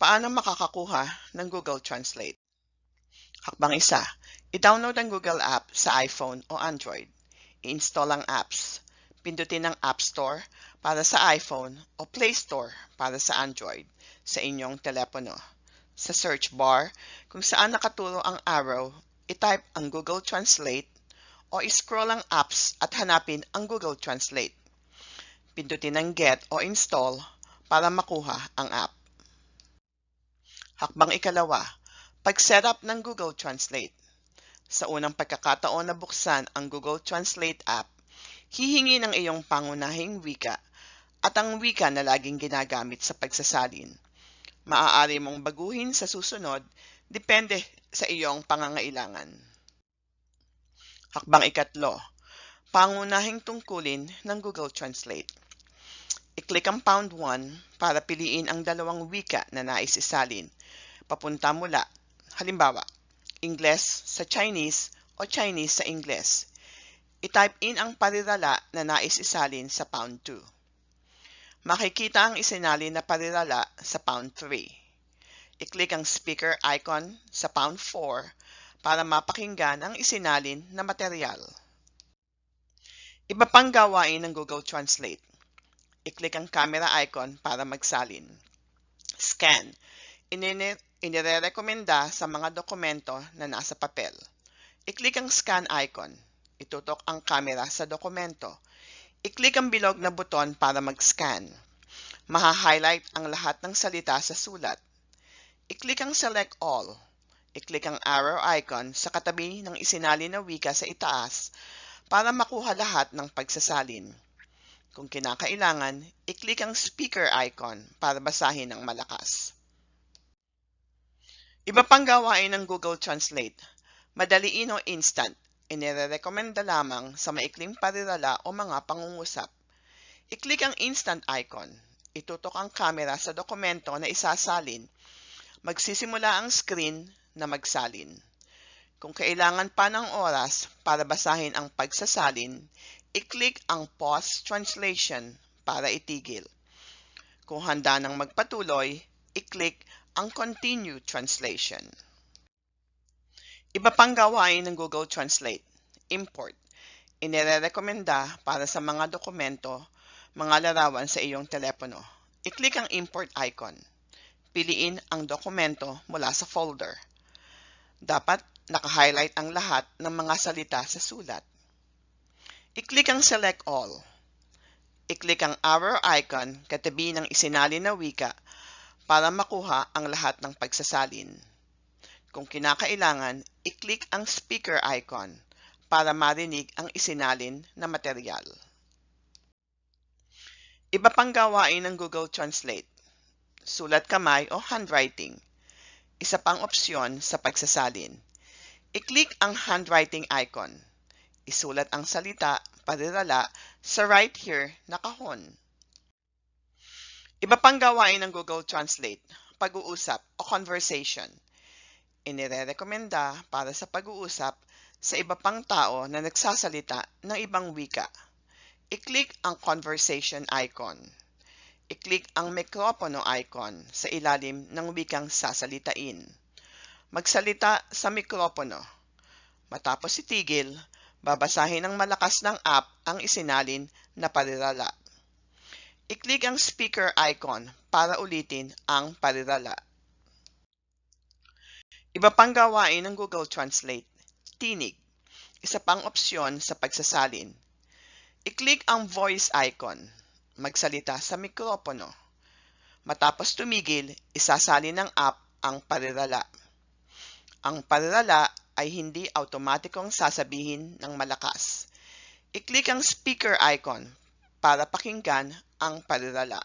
Paano makakakuha ng Google Translate? Hakbang isa, i-download ang Google app sa iPhone o Android. I-install ang apps. Pindutin ang App Store para sa iPhone o Play Store para sa Android sa inyong telepono. Sa search bar, kung saan nakaturo ang arrow, i-type ang Google Translate o i-scroll ang apps at hanapin ang Google Translate. Pindutin ang Get o Install para makuha ang app. Hakbang ikalawa, pag-setup ng Google Translate. Sa unang pagkakataon na buksan ang Google Translate app, hihingi ng iyong pangunahing wika at ang wika na laging ginagamit sa pagsasalin. Maaari mong baguhin sa susunod, depende sa iyong pangangailangan. Hakbang ikatlo, pangunahing tungkulin ng Google Translate. I-click ang pound 1 para piliin ang dalawang wika na nais isalin papunta mula. Halimbawa, Ingles sa Chinese o Chinese sa Ingles. I-type in ang parirala na nais isalin sa pound 2. Makikita ang isinalin na parirala sa pound 3. I-click ang speaker icon sa pound 4 para mapakinggan ang isinalin na material. Iba pang gawain ng Google Translate. I-click ang camera icon para magsalin. Scan. Inine inirerekomenda sa mga dokumento na nasa papel. I-click ang scan icon. Itutok ang camera sa dokumento. I-click ang bilog na buton para mag-scan. Maha-highlight ang lahat ng salita sa sulat. I-click ang select all. I-click ang arrow icon sa katabi ng isinali na wika sa itaas para makuha lahat ng pagsasalin. Kung kinakailangan, i-click ang speaker icon para basahin ng malakas. Iba pang gawain ng Google Translate. Madaliin o instant. Inirekomenda lamang sa maikling parirala o mga pangungusap. I-click ang instant icon. Itutok ang camera sa dokumento na isasalin. Magsisimula ang screen na magsalin. Kung kailangan pa ng oras para basahin ang pagsasalin, i-click ang Pause Translation para itigil. Kung handa nang magpatuloy, i-click ang Continue Translation. Iba pang gawain ng Google Translate. Import. Inirekomenda para sa mga dokumento, mga larawan sa iyong telepono. I-click ang import icon. Piliin ang dokumento mula sa folder. Dapat naka-highlight ang lahat ng mga salita sa sulat. I-click ang select all. I-click ang arrow icon katabi ng isinali na wika para makuha ang lahat ng pagsasalin. Kung kinakailangan, i-click ang speaker icon para marinig ang isinalin na material. Iba pang gawain ng Google Translate. Sulat kamay o handwriting. Isa pang opsyon sa pagsasalin. I-click ang handwriting icon. Isulat ang salita, parirala, sa right here na kahon. Iba pang gawain ng Google Translate, pag-uusap o conversation. Inirekomenda para sa pag-uusap sa iba pang tao na nagsasalita ng ibang wika. I-click ang conversation icon. I-click ang mikropono icon sa ilalim ng wikang sasalitain. Magsalita sa mikropono. Matapos itigil, babasahin ng malakas ng app ang isinalin na parirala i-click ang speaker icon para ulitin ang parirala. Iba pang gawain ng Google Translate. Tinig. Isa pang opsyon sa pagsasalin. I-click ang voice icon. Magsalita sa mikropono. Matapos tumigil, isasalin ng app ang parirala. Ang parirala ay hindi automatikong sasabihin ng malakas. I-click ang speaker icon para pakinggan ang parirala.